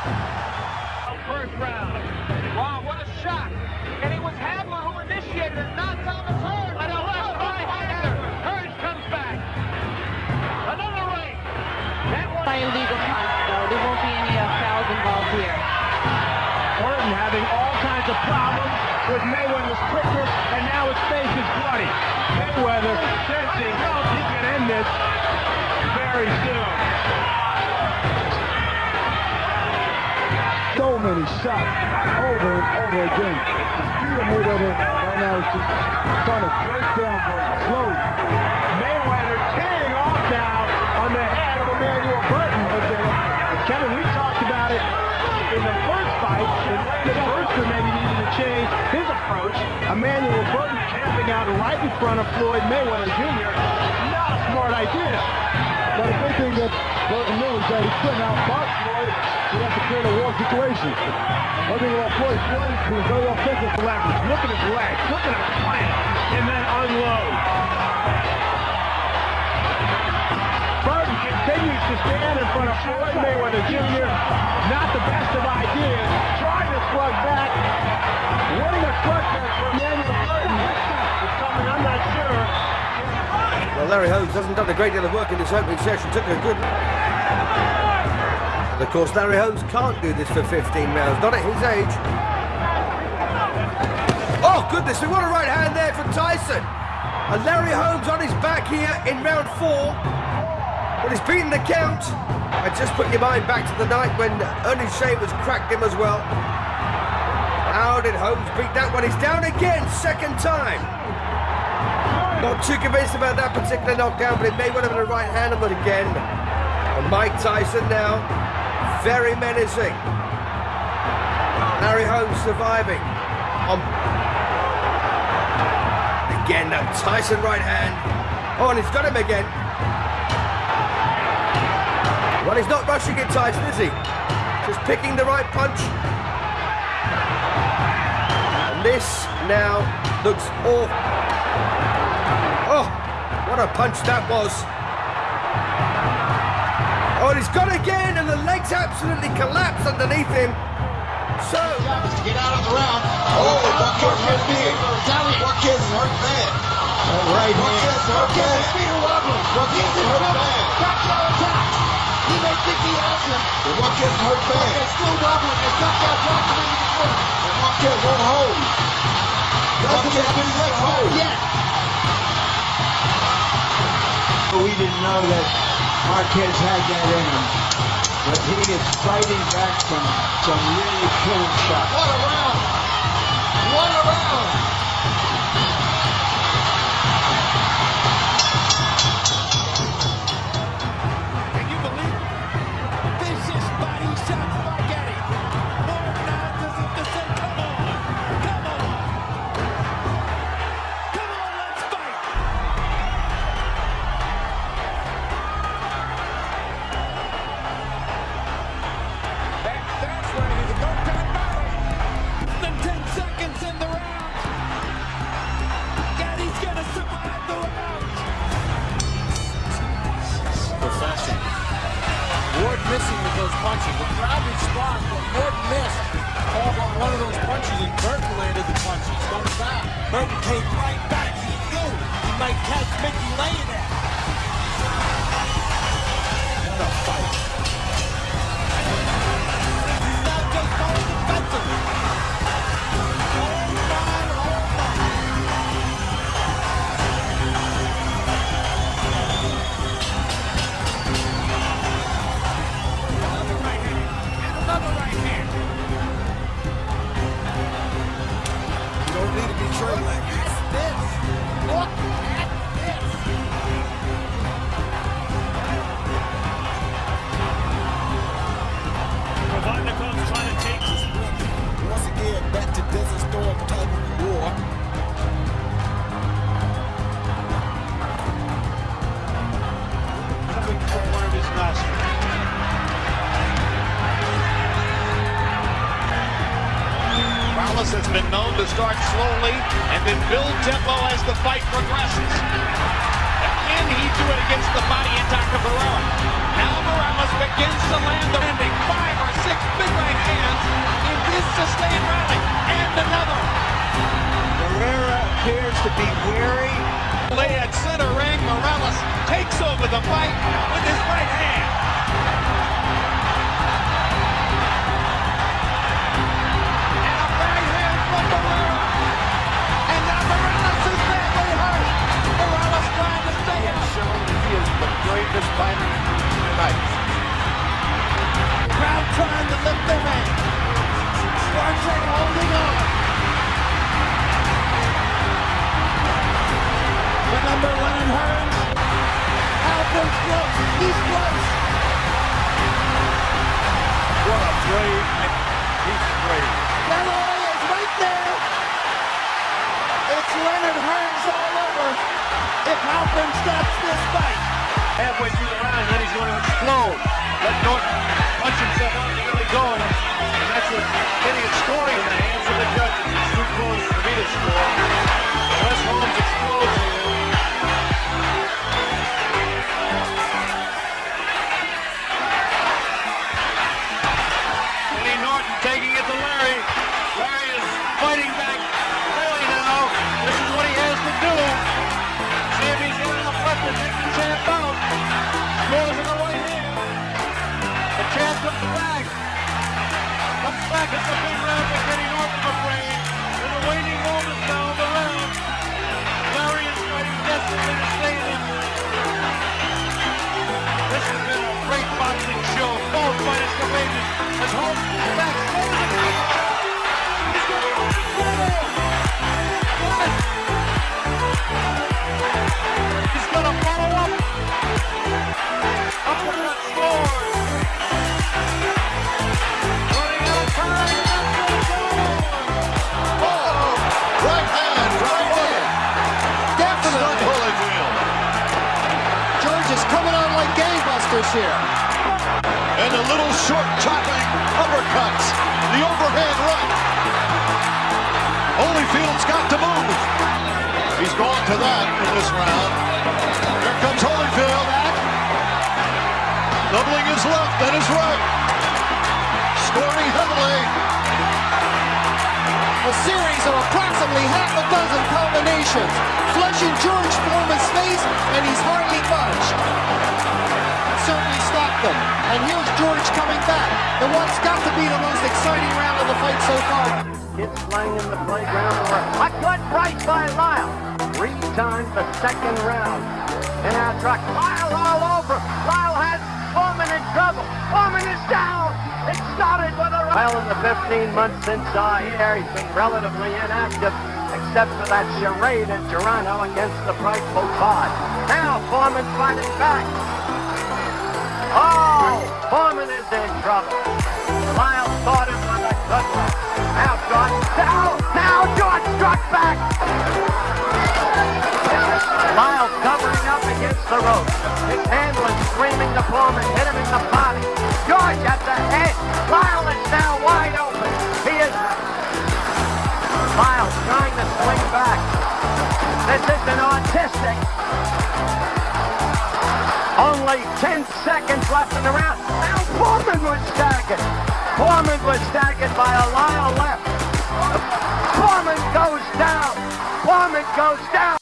First round. Wow, what a shot. And it was Hagler who initiated it, not Thomas Hearn. And a left by oh, Hagler. Hurst comes back. Another right. That one. By illegal contact, though. There won't be any uh, fouls involved here. Orton having all kinds of problems with Mayweather's quicker, and now his face is bloody. Mayweather sensing oh, he can end this very soon. So many shots over and over again. The speed of Mayweather right now is just trying to break down slowly. Mayweather tearing off now on the head of Emmanuel Burton. But Kevin, we talked about it in the first fight. The Burton maybe needed to change his approach. Emmanuel Burton camping out right in front of Floyd Mayweather Jr. Not a smart idea. But the good thing that Burton knew is that he couldn't outbox Floyd. He had to create a war situation. One thing about Floyd, Floyd was very offensive. Leverage. Look at his legs. Look at him plant and then unload. Burton continues to stand in front of Floyd Mayweather Jr. Not the best of ideas. Trying to slug back. Winning a for Emmanuel Burton. Well, Larry Holmes hasn't done a great deal of work in this opening session. Took a good. Of course, Larry Holmes can't do this for 15 rounds, not at his age. Oh, goodness me, what a right hand there from Tyson. And Larry Holmes on his back here in round four. But he's beaten the count. And just put your mind back to the night when Earnie Shavers cracked him as well. How did Holmes beat that one? He's down again, second time. Not too convinced about that particular knockdown, but it may well have been a right hand on it again. And Mike Tyson now, very menacing. Larry Holmes surviving. On again that Tyson right hand. Oh, and he's got him again. Well, he's not rushing it, Tyson, is he? Just picking the right punch. And this now looks awful. Oh, what a punch that was. Oh, and he's got again, and the legs absolutely collapse underneath him. So, to get out of the round. Oh, Marquez hurt big. Marquez hurt bad. Right Marquez hurt bad. Marquez is hurt bad. He may think he has him. But Marquez hurt bad. It's still wobbling. Not got dropped him into the. And Marquez won't hold. Marquez didn't let hold. Yet. We didn't know that Marquez had that in him. But he is fighting back from some really killing shots. What a round. What a round. Those punches, and Burton landed the punch. He's going back. Burton came right back. He knew he might catch Mickey laying there. What a fight. Morales has been known to start slowly and then build tempo as the fight progresses. Again, he do it against the body attack of Barrera. Now Morales begins to land the ending five or six big right hands in this sustained rally. And another. Barrera appears to be weary. Lay at center ring, Morales takes over the fight with his right hand. Brave. He's brave. Galloway is right there. It's Leonard Hearns all over. If Alvin stops this fight. Halfway through the round, then he's going to explode. Let Norton punch himself out and really going. And that's what getting it scoring in the hands of the judges. It's too close for me to score. Wes Holmes And a little short chopping uppercuts. The overhand right. Holyfield's got to move. He's gone to that in this round. Here comes Holyfield. Doubling his left and his right. Scoring heavily. A series of approximately half a dozen combinations. Flushing George Foreman's face, and he's And here's George coming back. In what's got to be the most exciting round of the fight so far. Kids playing in the playground were a good right by Lyle. Three times the second round. And now truck. Lyle all over. Lyle has Foreman in trouble. Foreman is down. It started with a Well, in the 15 months since uh, here, he's been relatively inactive, except for that charade in Toronto against the frightful Todd. Now Foreman's fighting back. Oh, Foreman is in trouble. Lyle thought it was a good one. Now George, now, now George struck back. Lyle covering up against the rope. His handler screaming to Foreman, hit him Only 10 seconds left in the round. Now Foreman was staggered. Foreman was staggered by a Lyle left. Foreman goes down. Foreman goes down.